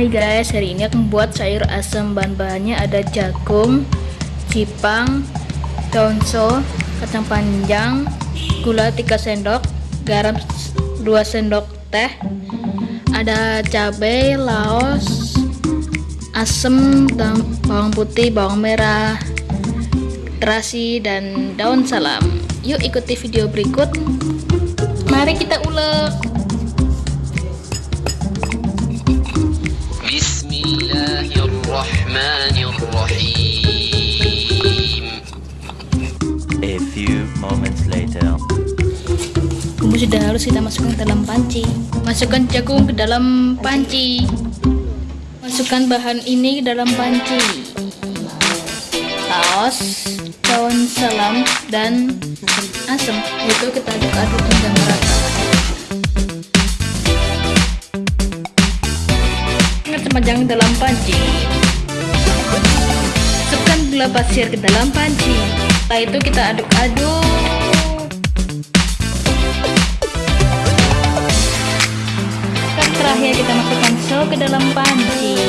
Hai guys, hari ini aku membuat sayur asam Bahan-bahannya ada jagung, cipang, daun so, kacang panjang, gula 3 sendok, garam 2 sendok teh, ada cabai, laos, asam, bawang putih, bawang merah, terasi, dan daun salam. Yuk ikuti video berikut. Mari kita ulek. Sudah harus kita masukkan ke dalam panci. Masukkan jagung ke dalam panci. Masukkan bahan ini ke dalam panci. Saus, daun salam, dan asam. Itu kita aduk-aduk hingga merata. Ingat sepanjang dalam panci. Masukkan gula pasir ke dalam panci. Setelah itu kita aduk-aduk. Kita masukkan so ke dalam panci.